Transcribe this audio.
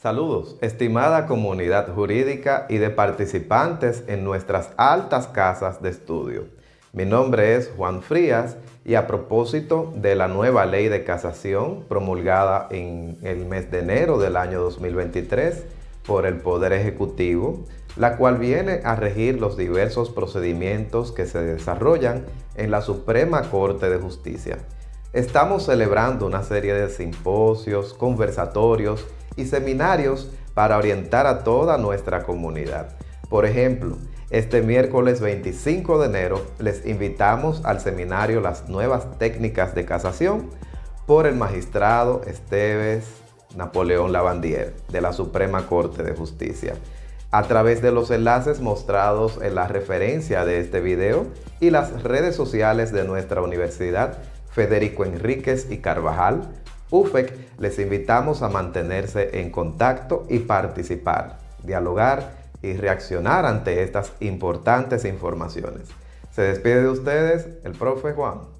Saludos, estimada comunidad jurídica y de participantes en nuestras altas casas de estudio. Mi nombre es Juan Frías y a propósito de la nueva ley de casación promulgada en el mes de enero del año 2023 por el Poder Ejecutivo, la cual viene a regir los diversos procedimientos que se desarrollan en la Suprema Corte de Justicia. Estamos celebrando una serie de simposios, conversatorios y seminarios para orientar a toda nuestra comunidad. Por ejemplo, este miércoles 25 de enero les invitamos al seminario Las nuevas técnicas de casación por el magistrado Esteves Napoleón Lavandier de la Suprema Corte de Justicia a través de los enlaces mostrados en la referencia de este video y las redes sociales de nuestra universidad Federico Enríquez y Carvajal, UFEC, les invitamos a mantenerse en contacto y participar, dialogar y reaccionar ante estas importantes informaciones. Se despide de ustedes el profe Juan.